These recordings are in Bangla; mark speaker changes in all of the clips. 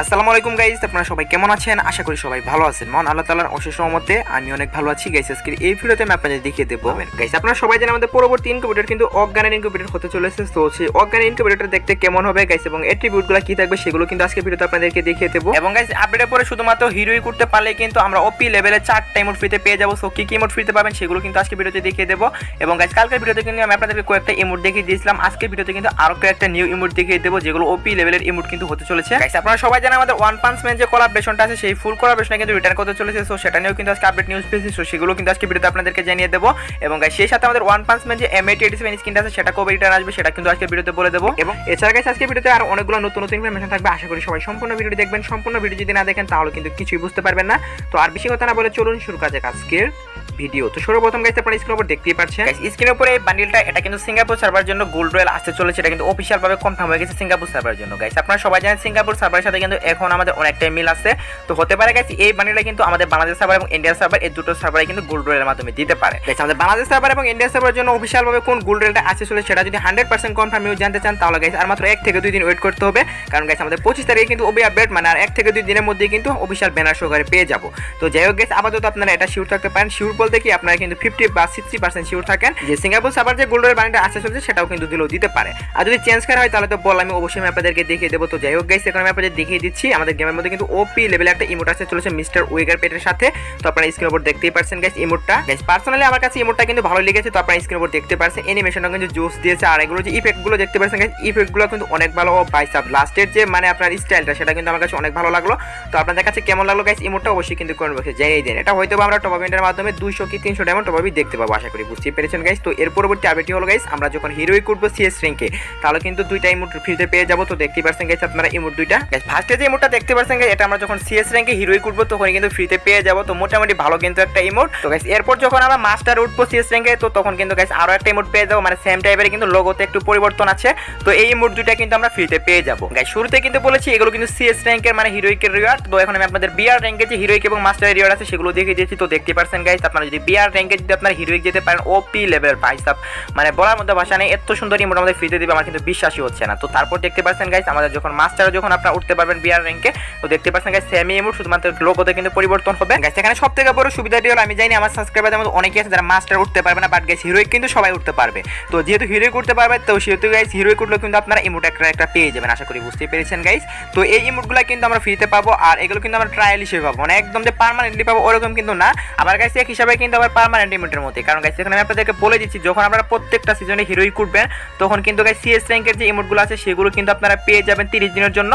Speaker 1: আসসালামু আলাইকুম গাইজ আপনারা সবাই কেমন আছেন? আশা করি সবাই ভালো আছেন। মন আল্লাহ তালার অশেষ রহমতে আমি অনেক ভালো আছি। গাইস আজকের এই ভিডিওতে আমি আপনাদের দেখিয়ে দেবো। গাইস আপনারা সবাই জানেন আমাদের পরবর্তী ইনকিউবেটর কিন্তু অজ্ঞানের ইনকিউবেটর হতে চলেছে। তো সেই অজ্ঞানের ইনকিউবেটর দেখতে কেমন হবে গাইস এবং এট্রিবিউটগুলো কি থাকবে সেগুলো কিন্তু আজকে ভিডিওতে আপনাদেরকে দেখিয়ে দেবো। এবং গাইস আপডেটের পরে শুধুমাত্র হিরোই করতে পারলে কিন্তু আমরা ওপি লেভেলে চারটা ইমোট ফ্রিতে পেয়ে যাব। সো কি কি ইমোট ফ্রিতে পাবেন সেগুলো কিন্তু আজকে ভিডিওতে দেখিয়ে দেবো। এবং গাইস কালকের ভিডিওতে কিন্তু আমি আপনাদেরকে কয়েকটা ইমোট দেখিয়ে দিয়েছিলাম। আজকে ভিডিওতে কিন্তু আরও কয়েকটা নিউ ইমোট দেখিয়ে দেবো, যেগুলো ওপি লেভেলের ইমোট কিন্তু হতে চলেছে। গাইস আপনারা সবাই জানেন আমাদের ওয়ান পাঞ্চ ম্যান যে কোলাবরেশনটা আছে, সেই ফুল কোলাবরেশনে কিন্তু রিটার্ন করতে চলেছে। সো সেটা নিয়েও কিন্তু আজকে আপডেট নিউজ পেয়েছি। সো সেগুলো কিন্তু আজকে ভিডিওতে আপনাদেরকে জানিয়ে দেবো। এবং সেই সাথে আমাদের ওয়ান পাঞ্চ ম্যান যে এম এইটি এইটি সেভেন স্কিনটা আছে, সেটা কবে রিটার্ন আসবে, সেটা কিন্তু আজকে ভিডিওতে বলে দেবো। এবং এছাড়া গাইস আজকে ভিডিওতে আর অনেকগুলো নতুন নতুন ইনফরমেশন থাকবে। আশা করি সবাই সম্পূর্ণ ভিডিও দেখবেন। সম্পূর্ণ ভিডিও যদি না দেখেন, তাহলে কিন্তু কিছুই বুঝতে পারবেন না। তো আর বেশি কথা না বলে চলুন শুরু যাক আজকের ভিডিও তো সর্বপ্রথম গাইস আপনারা স্ক্রিনের উপর দেখতেই পাচ্ছেন। স্ক্রিনের উপরে এই বান্ডিলটা এটা কিন্তু সিঙ্গাপুর সার্ভার জন্য গোল্ড রয়েল আসতে চলেছে। এটা কিন্তু অফিসিয়াল ভাবে কনফার্ম হয়ে গেছে সিঙ্গাপুর সার্ভারের জন্য। গাইস আপনারা সবাই জানেন সিঙ্গাপুর সার্ভারের সাথে কিন্তু এখন আমাদের অনেকটাই মিল আছে। তো হতে পারে গাইস এই বান্ডিলটা কিন্তু আমাদের বাংলাদেশ সার্ভার এবং ইন্ডিয়া সার্ভার এই দুটো সার্ভারে কিন্তু গোল্ড রয়েলের মাধ্যমে দিতে পারে। গাইস আমাদের বাংলাদেশ সার্ভার এবং ইন্ডিয়া সার্ভারের জন্য অফিসিয়াল ভাবে কোন গোল্ড রয়েলটা আসতে চলেছে সেটা যদি হান্ড্রেড পার্সেন্ট কনফার্ম নিউজ জানতে চান, তাহলে গাইস আর মাত্র এক থেকে দুই দিন ওয়েট করতে হবে। কারণ গাইস আমাদের পঁচিশ তারিখে কিন্তু ওবি আপডেট মানে আর এক থেকে দুই দিনের মধ্যে কিন্তু অফিসিয়াল ব্যানার সহকারে পেয়ে যাব। তো যাই হোক গাইস আপাতত আপনারা এটা শিওর থাকতে পারেন। শিওর বলতে কি, আপনারা কিন্তু ফিফটি বা সিক্সটি পার্সেন্ট শিওর থাকেন যে সিঙ্গাপুর সার্ভার যে গোল্ডের বানিটা আসতে চলছে, সেটাও কিন্তু দিলেও দিতে পারে। আর যদি চেঞ্জ করা হয়, তাহলে তো বল, আমি অবশ্যই আমি আপনাদেরকে দেখিয়ে দেবো। তো যাই হোক গাইস এখন আমি আপনাদের দেখিয়ে দিচ্ছি। আমাদের গেমের মধ্যে কিন্তু ওপি লেভেলে একটা ইমোট আসতে চলেছে মিস্টার উইগার পেটের সাথে। তো আপনারা স্ক্রিন উপর দেখতেই পারছেন গাইস ইমোটটা গাইস পার্সোনালি আমার কাছে ইমোটটা কিন্তু ভালো লেগেছে, তো আপনারা স্ক্রিন উপর দেখতে পারছেন। অ্যানিমেশনটা কিন্তু জোস দিয়েছে, আর এগুলো যে ইফেক্টগুলো দেখতে পাচ্ছেন গাইস ইফেক্টগুলো কিন্তু অনেক ভালো। ও বাইসাপ লাস্টের যে মানে আপনার স্টাইলটা সেটা কিন্তু আমার কাছে অনেক ভালো লাগল। তো আপনাদের কাছে কেমন লাগল গাইস ইমোটটা অবশ্যই কিন্তু কমেন্ট বক্সে জানিয়ে দিন। এটা হয়তো আমরা টপ ইভেন্টের মাধ্যমে দুইশো কি তিনশো ডায়মন্ড টপ দেখতে পাবো, আশা করি বুঝতেই পেরেছেন গাইস তো এর পরবর্তী আপডেটটি হলো গাইস আমরা যখন হিরোই করব সিএস র্যাঙ্কে তাহলে কিন্তু দুইটা ইমোট ফ্রিতে পেয়ে যাব। তো দেখতেই পারছেন গাইস আপনারা ইমোট দুইটা। গাইস ফার্স্টে যে ইমোটটা দেখতে গাইস এটা আমরা যখন সিএস র্যাঙ্কে হিরোই করব তখন কিন্তু ফ্রিতে পেয়ে যাব। তো মোটামুটি ভালো কিন্তু একটা ইমোট তো গাইস এরপর যখন আমরা মাস্টার উঠবো সিএস র্যাঙ্কে তো তখন কিন্তু গাইস আরও একটা ইমোট পেয়ে যাব। মানে সেম টাইপের কিন্তু লোগোতে একটু পরিবর্তন আছে। তো এই ইমোট দুইটা কিন্তু আমরা ফ্রিতে পেয়ে যাব। গাইস শুরুতে কিন্তু বলেছি, এগুলো কিন্তু সিএস র্যাঙ্কের মানে হিরোইকের রিওয়ার্ড তো এখন আমি আপনাদের বিআর র্যাঙ্কে যে হিরোইক এবং মাস্টার রিওয়ার্ড আছে, সেগুলো দেখিয়ে দিয়েছি। তো দেখতে পারছেন গাইস আপনারা যদি বিআর র্যাঙ্কে যদি আপনারা হিরোইক যেতে পারেন ওপি লেভেল ভাই সাব মানে বলার মধ্যে ভাষা নেই, এত সুন্দর ইমোট আমাদের ফ্রিতে দিবে, আমার কিন্তু বিশ্বাসই হচ্ছে না। তো তারপর দেখতে পাচ্ছেন গাইস আমাদের যখন মাস্টার যখন আপনারা উঠতে পারবেন বিআর র্যাঙ্কে তো দেখতে পাচ্ছেন গাইস সেমি ইমোট শুধুমাত্র লোগোতে কিন্তু পরিবর্তন হবে। গাইস এখানে সব থেকে বড় সুবিধাটি হলো, আমি জানি আমার সাবস্ক্রাইবারদের মধ্যে অনেকেই আছে যারা মাস্টার উঠতে পারবে না বাট গাইস হিরোইক কিন্তু সবাই উঠতে পারবে। তো যেহেতু হিরোইক উঠতে পারবে, তো সেহেতু গাইস হিরোইক উঠলেও কিন্তু আপনারা ইমোট একটা একটা পেয়ে যাবেন, আশা করি বুঝতেই পেরেছেন গাইস তো এই ইমোটগুলো কিন্তু আমরা ফ্রিতে পাবো, আর এগুলো কিন্তু আমরা ট্রায়াল হিসেবে পাবো। মানে একদম যে পার্মানেন্টলি পাবো, ওরকম কিন্তু না। আবার গাইস এক হিসাবে কিন্তু আবার পার্মানেন্ট ইমোটের মধ্যে। কারণ গাইস এখানে আমি আপনাদেরকে বলে দিচ্ছি, যখন আপনারা প্রত্যেকটা সিজনে হিরোই করবেন তখন কিন্তু গাইস সিএস র্যাঙ্কের যে ইমোটগুলো আছে, সেগুলো কিন্তু আপনারা পেয়ে যাবেন তিরিশ দিনের জন্য।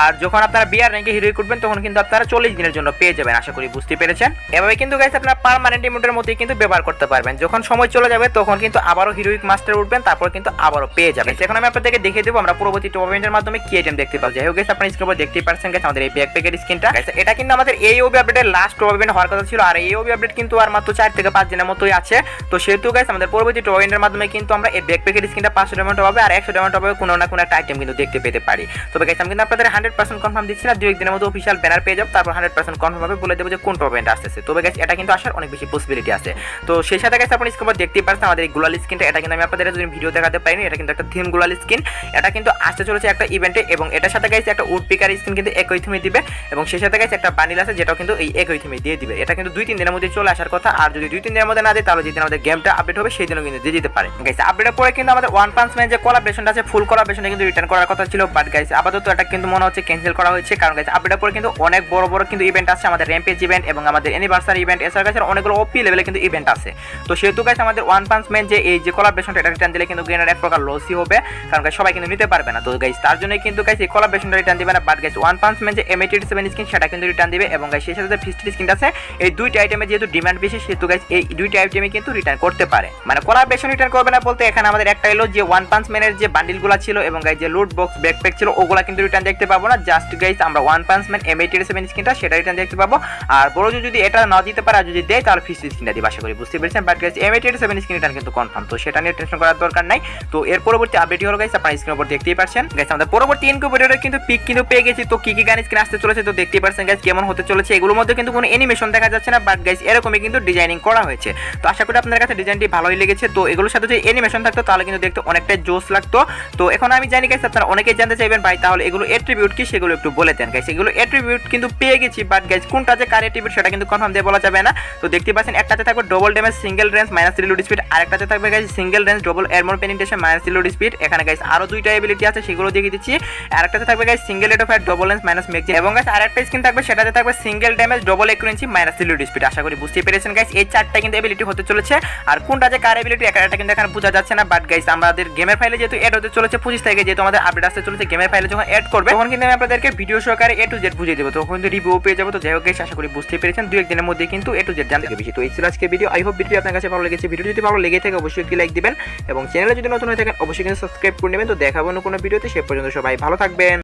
Speaker 1: আর যখন আপনারা বিআর র্যাঙ্কে হিরোই করবেন, তখন কিন্তু আপনারা চল্লিশ দিনের জন্য পেয়ে যাবেন, আশা করি বুঝতে পেরেছেন। এভাবে কিন্তু গাইস আপনারা পার্মানেন্ট ইমোটের মধ্যেই কিন্তু ব্যবহার করতে পারবেন। যখন সময় চলে যাবে, তখন কিন্তু আবারও হিরোইক মাস্টার উঠবেন, তারপর কিন্তু আবারও পেয়ে যাবেন। এখন আমি আপনাদেরকে দেখিয়ে দেবো, আমরা পরবর্তী টুর্নামেন্টের মাধ্যমে কি আইটেম দেখতে পাবো। যাই হোক গাইস আপনারা স্ক্রিনে দেখতেই পারছেন গাইস আমাদের এই ব্যাকপ্যাকের স্ক্রিনটা এটা কিন্তু আমাদের এই ওবি আপডেটের লাস্ট টুর্নামেন্ট হওয়ার কথা ছিল, আর এই ওবি আপডেট কিন্তু আর মাত্র চার থেকে পাঁচ দিনের মতোই আছে। তো সেহেতু গাইস আমাদের পরবর্তী টুর্নামেন্টের মাধ্যমে কিন্তু আমরা এই ব্যাকপ্যাকের স্ক্রিনটা পাঁচশো ডায়মন্ড হবে, আর একশো ডায়মন্ড হবে, কোনো না কোনো একটা আইটেম কিন্তু দেখতে পেতে পারি। তবে গাইস আমি কিন্তু আপনাদের হান্ড্রেড পার্সেন্ট কনফার্ম দিচ্ছি না দু একদিনের মধ্যে অফিসিয়াল ব্যানার পেয়ে যাব, তারপর হান্ড্রেড পার্সেন্ট কনফার্ম হবে, বলে দেবো যে কোন টুর্নামেন্ট আসতেছে। তবে গাইস এটা কিন্তু আসার অনেক বেশি পসিবিলিটি আছে। তো সেই সাথে গাইস আপনি স্ক্রিনে দেখতেই পাচ্ছেন আমাদের এই গুলাল স্ক্রিনটা এটা কিন্তু আমি আপনাদের যদি ভিডিও দেখাতে পারিনি, এটা কিন্তু একটা থিম গুলাল স্ক্রিন এটা কিন্তু আসতে চলেছে একটা ইভেন্টে এবং এটার সাথে গাইস একটা উড পিকার স্ক্রিন কিন্তু একই থিমে দিবে, এবং সেই সাথে গাইস একটা বান্ডিল আছে, যেটাও কিন্তু এই একই থিমে দিয়ে দিবে। এটা কিন্তু দুই তিন দিনের মধ্যে চলে আসার কথা, আর যদি দুই তিন দিনের মধ্যে না দেয়, তাহলে যেদিন আমাদের গেমটা আপডেট হবে, সেই দিনও কিন্তু দিয়ে দিতে পারে। গাইস আপডেটের পরে কিন্তু আমাদের ওয়ান পাঞ্চ ম্যান যে কোলাবরেশনটা আছে ফুল কোলাবরেশনটা কিন্তু রিটার্ন করার কথা ছিল বাট গাইছে আপাতত এটা কিন্তু মনে হচ্ছে ক্যান্সেল করা হয়েছে। কারণ গাইস আপডেটের পরে কিন্তু অনেক বড় বড় কিন্তু ইভেন্ট আছে, আমাদের র্যাম্পেজ ইভেন্ট এবং আমাদের অ্যানিভার্সারি ইভেন্ট এছাড়া গাইস অনেকগুলো ওপি লেভেলে কিন্তু ইভেন্ট আছে। তো সেহেতু গাইস আমাদের ওয়ান পাঞ্চ ম্যান যে এই যে কোলাবরেশনটা এটা রিটার্ন দিলে কিন্তু গেনের এক প্রকার লসই হবে। কারণ গাইস সবাই কিন্তু নিতে পারবে না। তো গাইস তার জন্য কিন্তু গাইস এই কোলাবরেশনটা রিটার্ন দিবে না। But guys one punch man যে এমএটি সেভেন স্কিন সেটা কিন্তু রিটার্ন দিবে এবং গাইস সেই সাথে ফিস্টি স্কিনটা আছে, এই দুইটা আইটেমে যেহেতু ডিমান্ড বেশি, সেহেতু গাইস এই দুইটা আইটেমে কিন্তু রিটার্ন করতে পারে। মানে কোলাবরেশন রিটার্ন করবে না বলতে এখানে আমাদের একটা এলো যে ওয়ান পাঞ্চ ম্যানের যে বান্ডিলগুলো ছিল এবং গাইস যে লুট বক্স ব্যাকপ্যাক ছিল, ওগুলা কিন্তু রিটার্ন দেখতে পাবো না। জাস্ট গাইস আমরা one punch man M eighty seven স্কিনটা সেটা রিটার্ন দেখতে পাবো। আর বড় যদি এটা না দিতে পারে যদি দেয়, তাহলে ফিস্টি স্কিনটা দিবে, আশা করি বুঝতে পেরেছেন। But guys M eighty seven skin return কিন্তু কনফার্ম তো সেটা নিয়ে টেনশন করার দরকার নাই। তো এর পরবর্তী আপডেট হলো গাইস আপনারা স্ক্রিনের উপর দেখতেই পাচ্ছেন গাইস আমাদের পরবর্তী ইনকিউবেটরে কিন্তু পিক কিন্তু পেয়ে গেছি। তো কি কি গান স্ক্রিন আসতে চলেছে, তো দেখতেই পাচ্ছেন গাইস কেমন হতে চলেছে। এগুলোর মধ্যে কিন্তু কোনো অ্যানিমেশন দেখা যাচ্ছে না বাট গাইস এরকমই কিন্তু ডিজাইনিং করা হয়েছে। তো আশা করি আপনাদের কাছে ডিজাইনটি ভালোই লেগেছে। তো এগুলোর সাথে যদি অ্যানিমেশন থাকতো, তাহলে কিন্তু দেখতে অনেকটাই জোস লাগতো। তো এখন আমি জানি গাইস আপনারা অনেকেই জানতে চাইবেন, ভাই, তাহলে এগুলো এট্রিবিউট কি? সেগুলো সেগুলো একটু বলে দেন গাইস এগুলো অ্যাট্রিবিউট কিন্তু পেয়ে গেছি বাট গাইস কোনটা যে কার অ্যাট্রিবিউট সেটা কিন্তু কনফার্ম দিয়ে বলা যাবে না। তো দেখতে পাচ্ছেন, একটাতে থাকবে double damage single range minus reload speed আরেকটাতে থাকবে guys single range double armour penetration minus reload speed এখানে গাইস আরও দুইটা এবিলিটি আছে, সেগুলো দেখিয়ে দিচ্ছি। আরেকটাতে থাকবে guys single rate of double range minus magazine এবং গাইস আরেকটা স্কিন থাকবে, সেটাতে থাকবে single damage double accuracy minus reload speed আশা করি বুঝতে পেরেছেন গাইস এই চারটা কিন্তু এবিলিটি হতে চলেছে। আর কোনটা যে কার এবিলিটি একটা কিন্তু এখানে বোঝা যাচ্ছে না বাট গাইস আমাদের গেমের ফাইলে যেহেতু এড হতে চলেছে, পঁচিশ তারিখে যেহেতু আমাদের আপডেট আসতে চলেছে গেমের ফাইলে যখন এড করবে, তখন কিন্তু আমি আপনাদেরকে ভিডিও সহকারে এ টু জেড বুঝিয়ে দেবো। তখন কিন্তু রিভিউ পেয়ে যাব। তো যাই হোক আশা করি বুঝতে পেরেছেন। দু একদিনের মধ্যে কিন্তু এ টু জেড জানতে বেশি তো এই ছিল আজকে ভিডিও আই হোপ ভিডিও আপনার কাছে ভালো লেগেছে। ভিডিও যদি ভালো লেগে থাকে, অবশ্যই একটি লাইক দিবেন। এবং চ্যানেলে যদি নতুন হয়ে থাকেন, অবশ্যই কিন্তু সাবস্ক্রাইব করে নেবেন। তো দেখাবো কোনো ভিডিওতে সে পর্যন্ত সবাই ভালো থাকবেন।